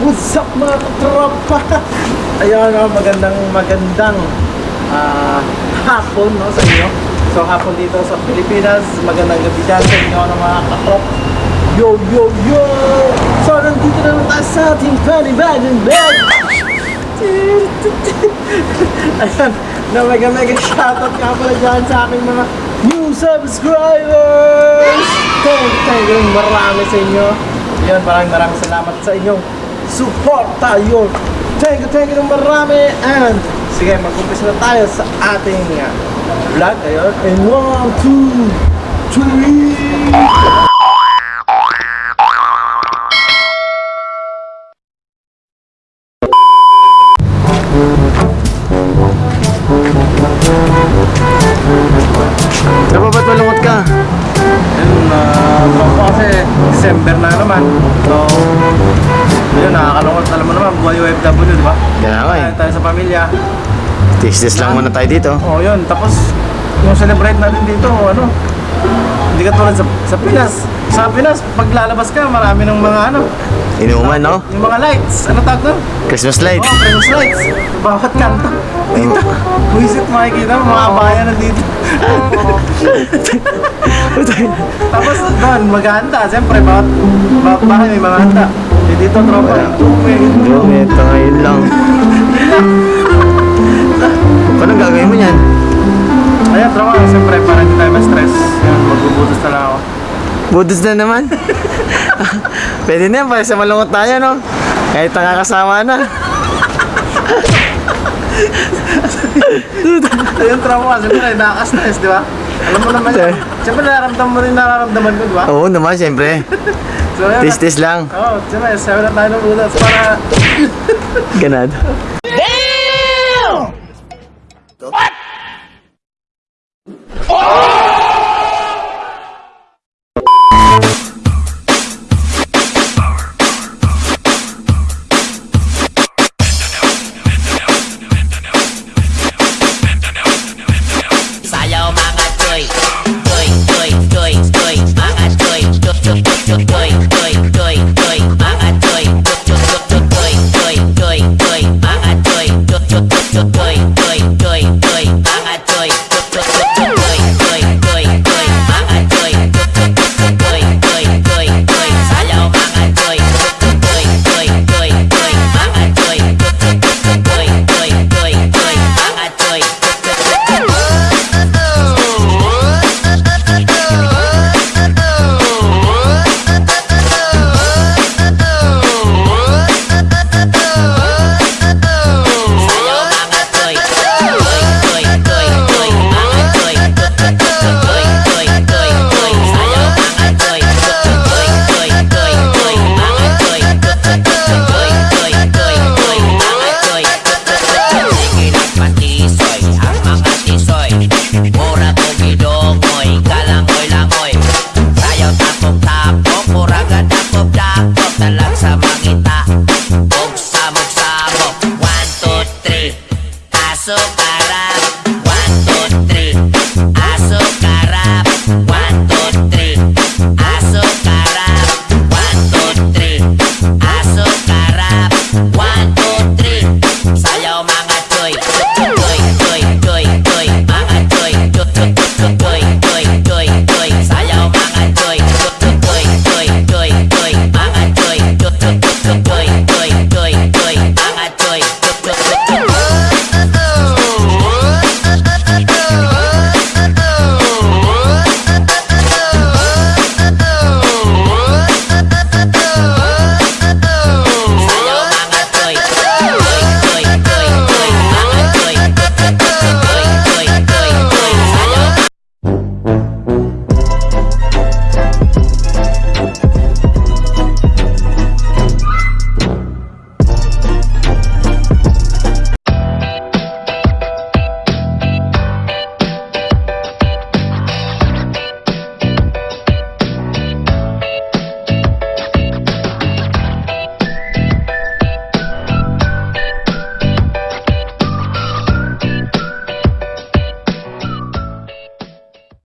mga tropa. Ayun, oh, magandang magandang ah, hapon no, sa inyo. So hapon dito sa Pilipinas, magandang gabi dyan sa inyo ng mga katrop. Yo, yo, yo! So nandito na naman tayo sa ating panibagong bag. Ayan, na mega mega shoutout nga pala dyan sa aking mga new subscribers! Thank you, thank marami sa inyo. Yan, maraming maraming salamat sa inyong suporta yun. Thank you, thank you ng marami. And sige, mag-umpisa na tayo sa ating uh, vlog. Ayun. And one, two, three. Diba ba't malungkot ka? Ayun, uh, tropa kasi December na naman. So, nakakalungkot. Alam mo naman, buhay OFW, di ba? Kaya nga eh. Tayo, sa pamilya. Tis-tis lang muna tayo dito. Oo, yun. Tapos, yung celebrate natin dito, ano, hindi ka tulad sa, sa Pinas. Sa Pinas, pag lalabas ka, marami ng mga ano, Inuman, no? yung mga lights. Ano tawag doon? Christmas light. Oo, Christmas lights. Bawat kanto. Dito, buisit makikita mo, mga bayan na dito. Tapos doon, maghahanda. Siyempre, bawat, bawat bahay may mga handa. Dito, tropa, yung Yung ito ngayon lang. Paano gagawin mo yan? Ayan, tropa, siyempre, para hindi tayo ma-stress. Yan, magbubutos na lang ako. Budos na naman. Pwede na yan, para sa malungkot tayo, no? Kahit nakakasama na. Ayun, trauma ka. Siyempre, nakaka-stress, di ba? Alam mo naman yan. Siyempre, nararamdaman mo rin nararamdaman ko, di ba? Oo naman, siyempre. Tis-tis lang. Oo, oh, siyempre, sabi na tayo ng butas para... Ganado. Sayaw track. Mangita Og samok-samok One, two, three. Pasok